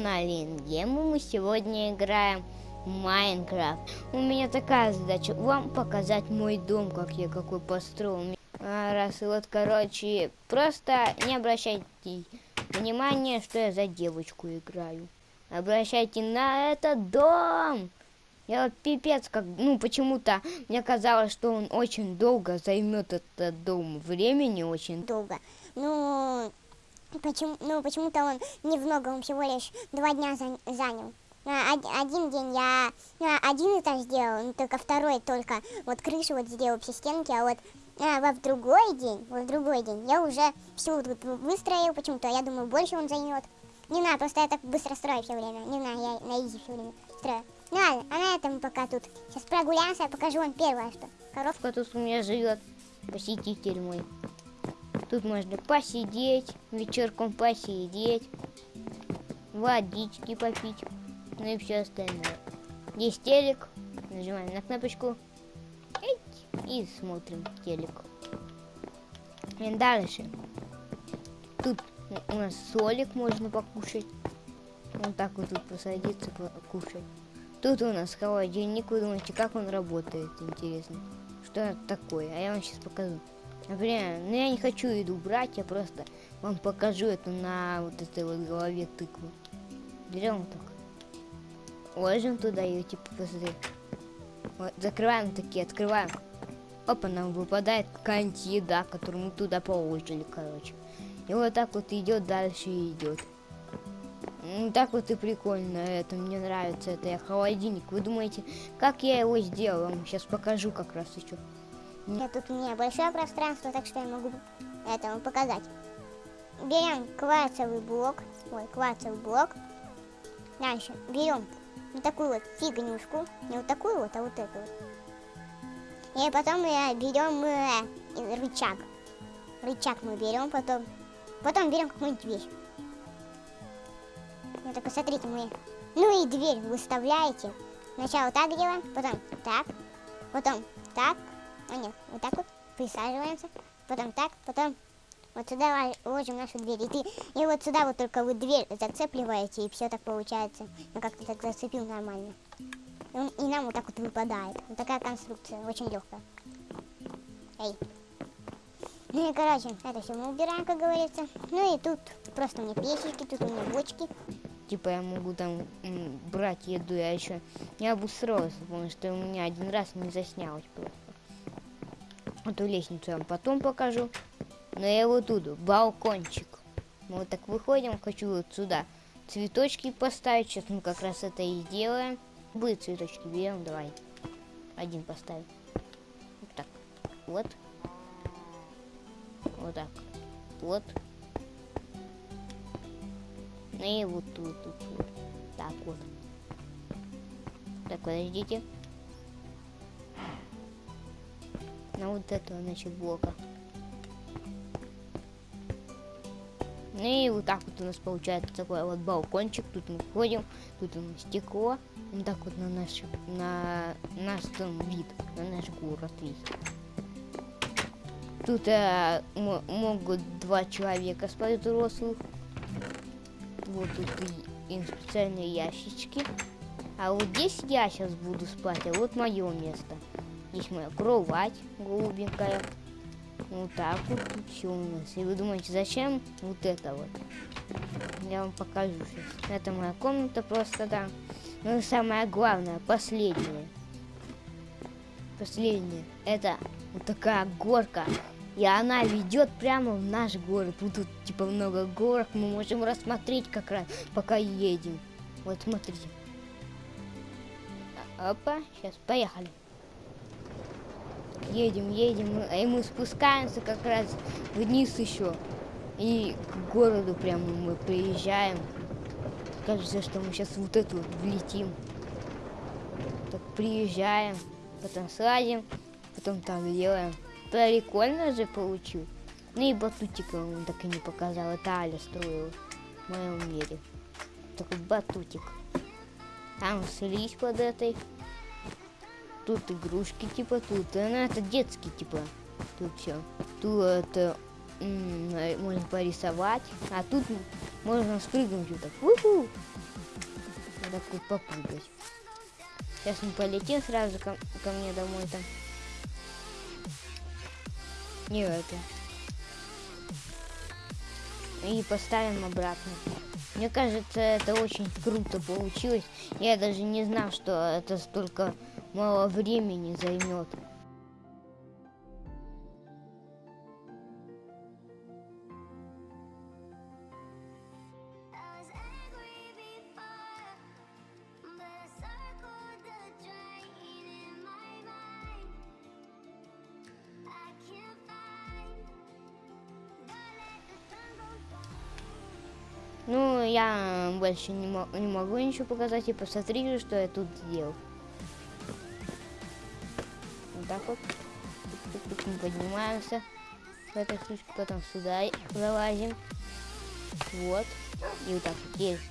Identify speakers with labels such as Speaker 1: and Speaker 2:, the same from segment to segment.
Speaker 1: канале Ингему мы сегодня играем Майнкрафт. У меня такая задача, вам показать мой дом, как я какой построил. А, раз, и вот, короче, просто не обращайте внимания, что я за девочку играю. Обращайте на этот дом. Я вот пипец, как, ну, почему-то мне казалось, что он очень долго займет этот дом. Времени очень
Speaker 2: долго. Ну, Почему, ну, почему-то он немного, он всего лишь два дня занял. Один день я один этаж сделал, ну, только второй только вот крышу вот сделал, все стенки, а вот а, во в другой день, во в другой день я уже всю тут выстроил почему-то, я думаю, больше он займет. Не знаю, просто я так быстро строю все время, не знаю, я на изи все время строю. Ну ладно, а на этом пока тут. Сейчас прогуляемся, я покажу вам первое, что.
Speaker 1: Коровка тут у меня живет, посетитель мой. Тут можно посидеть, вечерком посидеть, водички попить, ну и все остальное. Здесь телек, нажимаем на кнопочку и смотрим телек. И дальше. Тут у нас солик можно покушать. Вот так вот тут посадиться, покушать. Тут у нас холодильник. Вы думаете, как он работает? Интересно. Что это такое? А я вам сейчас покажу. Например, ну я не хочу еду брать, я просто вам покажу это на вот этой вот голове тыквы. Берем так. Ложим туда ее, типа, посмотри. Вот, закрываем такие, открываем. Опа, нам выпадает какая-нибудь еда, которую мы туда положили, короче. И вот так вот идет дальше и идет. Ну, так вот и прикольно это, мне нравится это, я холодильник. Вы думаете, как я его сделал? Вам сейчас покажу как раз еще.
Speaker 2: Нет, тут у меня большое пространство, так что я могу это вам показать. Берем кварцевый блок, ой, кварцевый блок. Дальше берем вот такую вот фигнюшку, не вот такую вот, а вот эту вот. И потом э, берем э, рычаг. Рычаг мы берем, потом, потом берем какую-нибудь вещь. Вот так, посмотрите, мы, ну и дверь выставляете. Сначала так делаем, потом так, потом так, нет, вот так вот присаживаемся, потом так, потом вот сюда ложим нашу дверь. И, ты, и вот сюда вот только вы дверь зацепливаете, и все так получается. Ну как-то так зацепил нормально. И, и нам вот так вот выпадает. Вот такая конструкция, очень легкая. Эй. Ну и короче, это все мы убираем, как говорится. Ну и тут просто у меня печечки, тут у меня бочки.
Speaker 1: Типа я могу там брать еду, я еще не обустроился, потому что у меня один раз не заснялось просто. Эту лестницу я вам потом покажу. Но я вот тут, балкончик. Мы вот так выходим, хочу вот сюда цветочки поставить. Сейчас мы как раз это и сделаем. Будет цветочки берем, давай. Один поставим. Вот так. Вот. Вот так. Вот. Ну и вот тут, тут, тут. Так вот. Так, подождите. Вот этого, значит, блока. Ну и вот так вот у нас получается такой вот балкончик. Тут мы входим, тут у нас стекло. Вот так вот на наш, на наш там вид, на наш город вид. Тут э, могут два человека спать взрослых. Вот тут и специальные ящички. А вот здесь я сейчас буду спать, а вот мое место. Здесь моя кровать голубенькая. Вот так вот тут все у нас. И вы думаете, зачем вот это вот? Я вам покажу сейчас. Это моя комната просто, да. Ну и самое главное, последнее. Последнее. Это вот такая горка. И она ведет прямо в наш город. Вот тут типа много горок. Мы можем рассмотреть как раз, пока едем. Вот смотрите. Опа, сейчас поехали едем, едем, и мы спускаемся как раз вниз еще. И к городу прямо мы приезжаем. Кажется, что мы сейчас вот эту влетим. Так приезжаем, потом сладим, потом так делаем. Прикольно же получил. Ну и батутика он так и не показал. Это Аля строила в моем мире. Такой батутик. Там слизь под этой тут игрушки, типа, тут, ну, это детский, типа, тут все. Тут это можно порисовать, а тут можно спрыгнуть вот так. Уху! так вот попрыгать. Сейчас мы полетим сразу ко, ко мне домой там. Не это. И поставим обратно. Мне кажется, это очень круто получилось. Я даже не знал, что это столько мало времени займет. Ну, я больше не, не могу ничего показать. И посмотрите, что я тут сделал. Так вот. Мы поднимаемся в этой штучке, потом сюда залазим. Вот. И вот так вот есть.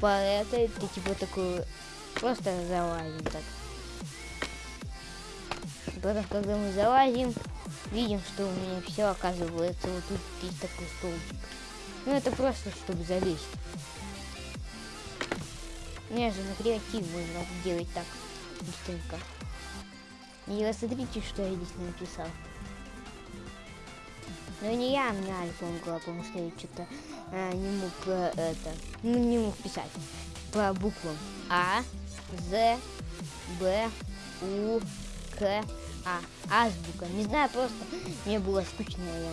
Speaker 1: По этой ты типа такую просто залазим так. Потом, когда мы залазим, видим, что у меня все оказывается. Вот тут есть такой столбик. Ну это просто, чтобы залезть. Мне же на креатив можно делать так быстренько. И смотрите, что я здесь написал. Но не я, мне Альфа помогла, потому что я что-то э, не мог э, это, ну не мог писать по буквам А, З, Б, У, К, А. Азбука. Не знаю, просто мне было скучно, я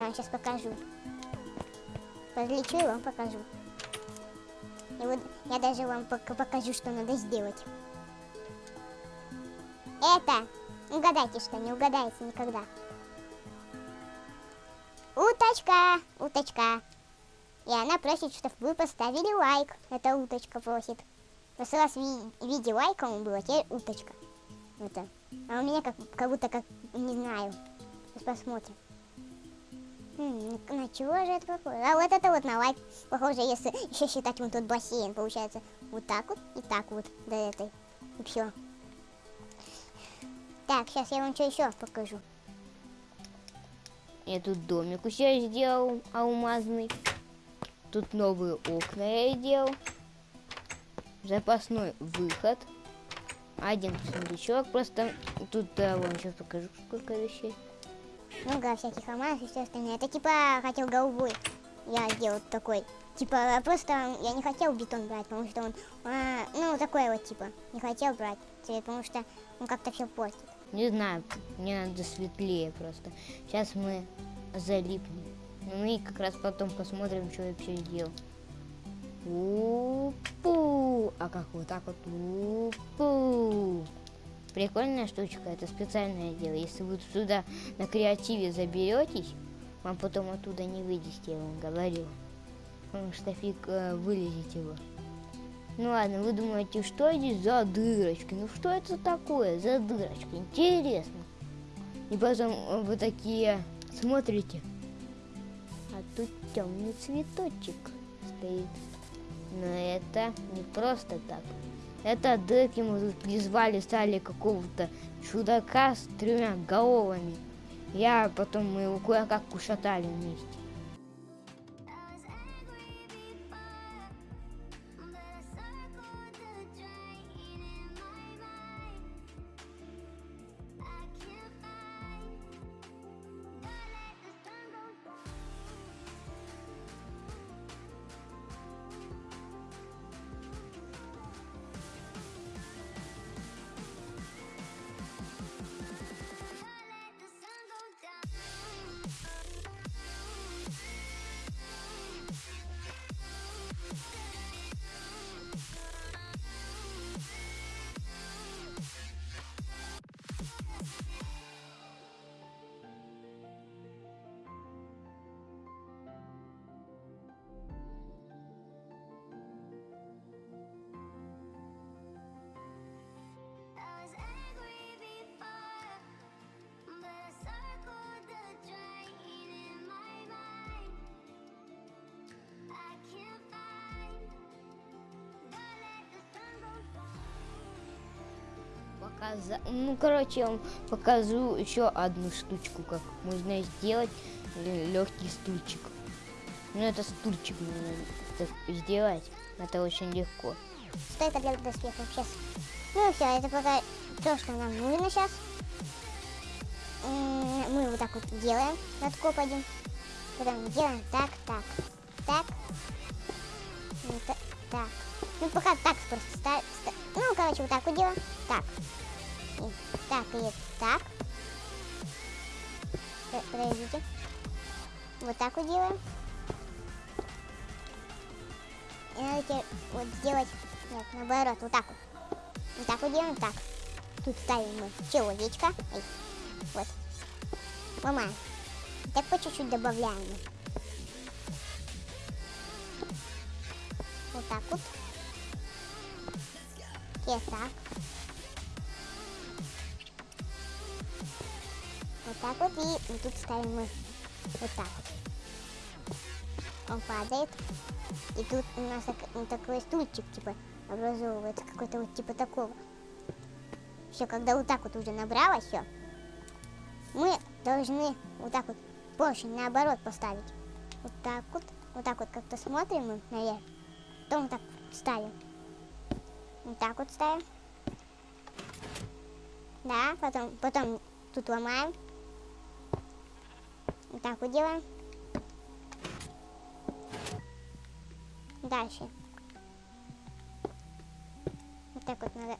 Speaker 2: Я сейчас покажу. Подлечу и вам покажу. И вот я даже вам пок- покажу, что надо сделать. Это, угадайте что, не угадаете никогда. Уточка, уточка. И она просит, чтобы вы поставили лайк. Это уточка просит. В прошлый раз ви- в виде лайка он был, а теперь уточка. Это. А у меня как, как будто как, не знаю. Сейчас посмотрим. На на чего же это похоже? А вот это вот на лайк похоже, если еще считать вот тут бассейн, получается вот так вот и так вот до этой. И все. Так, сейчас я вам что еще покажу.
Speaker 1: Я тут домик у себя сделал алмазный. Тут новые окна я сделал. Запасной выход. Один сундучок. Просто тут да, вам сейчас покажу, сколько вещей.
Speaker 2: Много всяких алмазов и все остальное. Это типа хотел голубой. Я сделал такой. Типа просто я не хотел бетон брать, потому что он, а, ну такой вот типа, не хотел брать цвет, потому что он как-то все портит.
Speaker 1: Не знаю, мне надо светлее просто. Сейчас мы залипнем. Ну и как раз потом посмотрим, что я вообще сделал. У-пу. А как вот так вот? У-пу. Прикольная штучка, это специальное дело. Если вы сюда на креативе заберетесь, вам потом оттуда не вылезти, я вам говорю. Потому что фиг э, вылезете вы. Ну ладно, вы думаете, что здесь за дырочки? Ну что это такое за дырочка? Интересно. И потом э, вы такие смотрите. А тут темный цветочек стоит. Но это не просто так. Это мы тут призвали, стали какого-то чудака с тремя головами. Я потом мы его кое-как ушатали вместе. Показа- Ну, короче, я вам покажу еще одну штучку, как можно сделать легкий стульчик. Ну, это стульчик нужно сделать. Это очень легко.
Speaker 2: Стойка для доспехов сейчас. Ну все, это пока то, что нам нужно сейчас. Мы вот так вот делаем над коподем. Потом делаем так, так, так. Та- так. Ну пока так просто ставим. Ну, короче, вот так вот делаем. Так. И так, и так. Подождите. Вот так вот делаем. И надо теперь вот сделать, нет, наоборот, вот так вот. Вот так вот делаем, так. Тут ставим мы человечка. Эй, вот. Ломаем. И так по чуть-чуть добавляем. Вот так вот. Теперь так. Так вот. И вот тут ставим мы вот так вот. Он падает. И тут у нас так- ну, такой стульчик, типа, образовывается, какой-то вот типа такого. Все, когда вот так вот уже набралось все, мы должны вот так вот поршень наоборот поставить. Вот так вот, вот так вот как-то смотрим мы наверх, потом так ставим. Вот так вот ставим. Да, потом, потом тут ломаем. Вот делаем. Дальше. Вот так вот надо.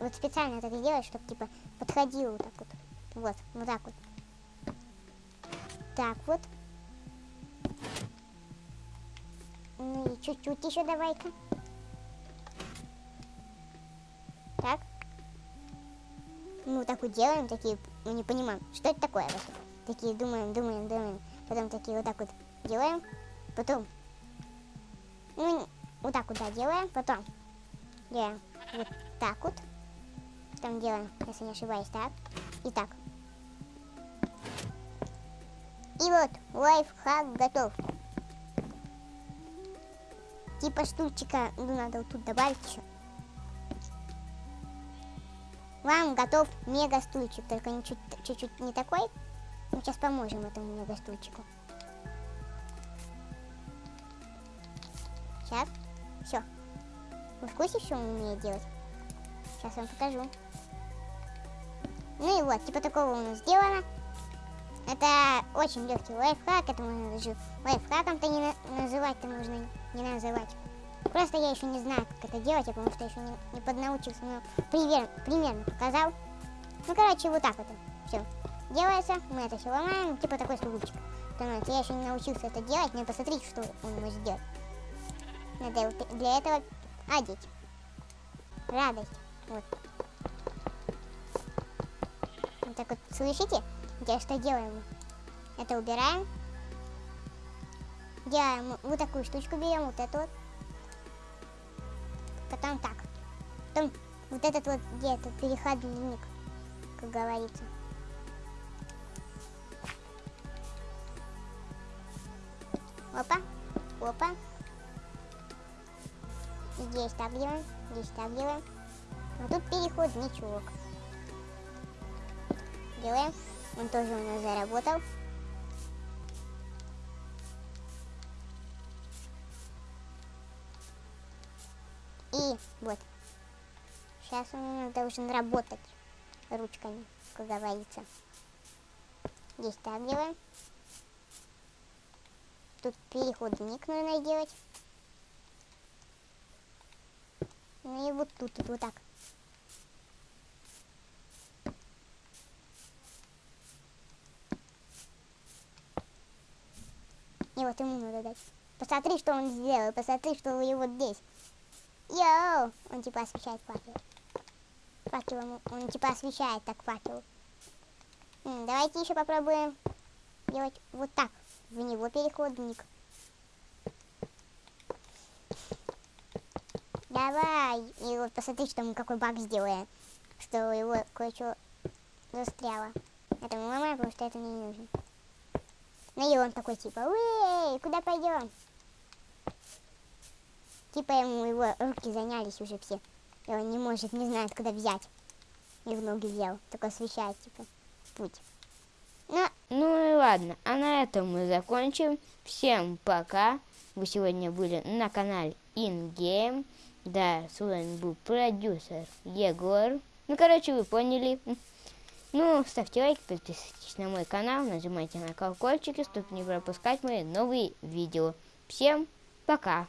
Speaker 2: Вот специально так делать, чтобы типа подходило вот так вот. Вот, вот так вот. Так вот. Ну и чуть-чуть еще давай-ка. Так. Ну, так вот делаем, такие, мы не понимаем, что это такое вообще. Такие думаем, думаем, думаем. Потом такие вот так вот делаем. Потом ну, вот так вот, да, делаем. Потом делаем вот так вот. Потом делаем, если не ошибаюсь, так. И так. И вот, лайфхак готов. Типа стульчика, ну, надо вот тут добавить еще. Вам готов мега стульчик, только чуть-чуть не такой. Мы сейчас поможем этому мега стульчику. Сейчас. Все. Вы в курсе, что он умеет делать? Сейчас вам покажу. Ну и вот, типа такого у нас сделано. Это очень легкий лайфхак. Это можно даже лайфхаком-то не на- называть-то можно не называть. Просто я еще не знаю, как это делать, потому что еще не, не поднаучился, но пример, примерно показал. Ну, короче, вот так вот. Все. Делается, мы это все ломаем, типа такой становится. Я еще не научился это делать, но посмотрите, что он может сделать. Надо для этого одеть. Радость. Вот. Вот так вот, слышите? Я что делаем? Это убираем. Делаем вот такую штучку берем, вот эту вот. Потом так. Потом вот этот вот где-то переходник, как говорится. Делаем, здесь делаем. А тут переходничок. Делаем. Он тоже у нас заработал. И вот. Сейчас он должен работать ручками, как говорится. Здесь так делаем. Тут переходник нужно делать. Ну и вот тут, вот так. И вот ему надо дать. Посмотри, что он сделал. Посмотри, что у него здесь. Йоу! Он типа освещает факел. Факелом он типа освещает так факел. Давайте еще попробуем делать вот так. В него переходник. Давай. И вот посмотри, что мы какой баг сделаем. Что его кое-что застряло. Это мы ломаем, потому что это не нужно. Ну и он такой типа, эй, куда пойдем? Типа ему его руки занялись уже все. И он не может, не знает, куда взять. и в ноги въел, только освещает, типа, путь. Ну,
Speaker 1: Ну и ладно, а на этом мы закончим. Всем пока. Вы сегодня были на канале InGame. Да, с вами был продюсер Егор. Ну, короче, вы поняли. Ну, ставьте лайк, подписывайтесь на мой канал, нажимайте на колокольчики, чтобы не пропускать мои новые видео. Всем пока!